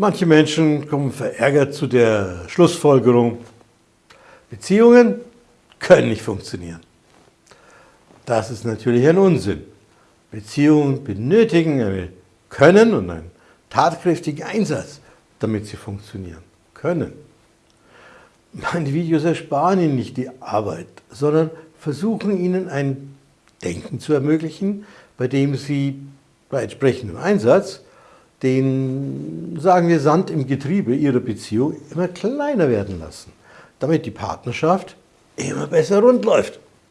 Manche Menschen kommen verärgert zu der Schlussfolgerung, Beziehungen können nicht funktionieren. Das ist natürlich ein Unsinn. Beziehungen benötigen ein Können und einen tatkräftigen Einsatz, damit sie funktionieren können. Meine Videos ersparen Ihnen nicht die Arbeit, sondern versuchen Ihnen ein Denken zu ermöglichen, bei dem Sie bei entsprechendem Einsatz den, sagen wir, Sand im Getriebe Ihrer Beziehung immer kleiner werden lassen, damit die Partnerschaft immer besser rund läuft.